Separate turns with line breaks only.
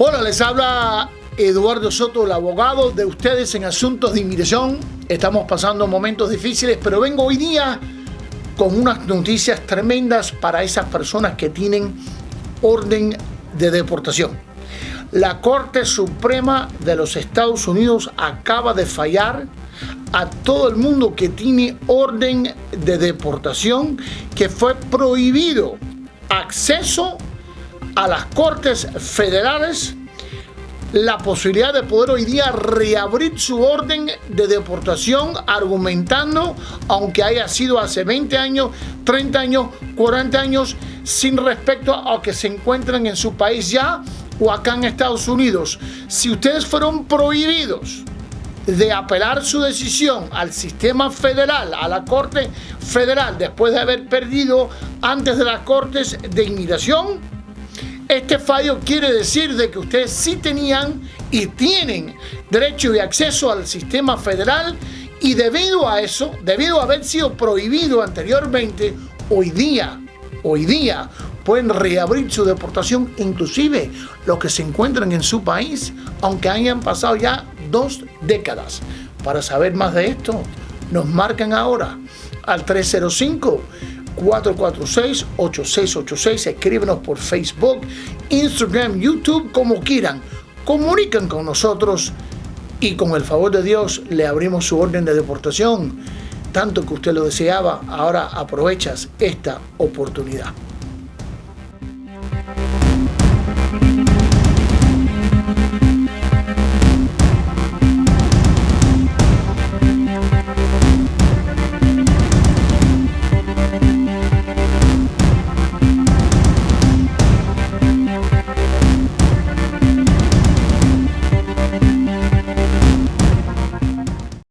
Les habla Eduardo Soto, el abogado de ustedes en asuntos de inmigración. Estamos pasando momentos difíciles, pero vengo hoy día con unas noticias tremendas para esas personas que tienen orden de deportación. La Corte Suprema de los Estados Unidos acaba de fallar a todo el mundo que tiene orden de deportación que fue prohibido acceso a las cortes federales la posibilidad de poder hoy día reabrir su orden de deportación argumentando, aunque haya sido hace 20 años, 30 años, 40 años, sin respecto a que se encuentran en su país ya o acá en Estados Unidos. Si ustedes fueron prohibidos de apelar su decisión al sistema federal, a la Corte Federal, después de haber perdido antes de las Cortes de Inmigración, este fallo quiere decir de que ustedes sí tenían y tienen derecho y acceso al sistema federal y debido a eso, debido a haber sido prohibido anteriormente, hoy día, hoy día pueden reabrir su deportación, inclusive los que se encuentran en su país, aunque hayan pasado ya dos décadas. Para saber más de esto, nos marcan ahora al 305 446-8686. Escríbenos por Facebook, Instagram, YouTube, como quieran. Comunican con nosotros y con el favor de Dios le abrimos su orden de deportación. Tanto que usted lo deseaba, ahora aprovechas esta oportunidad.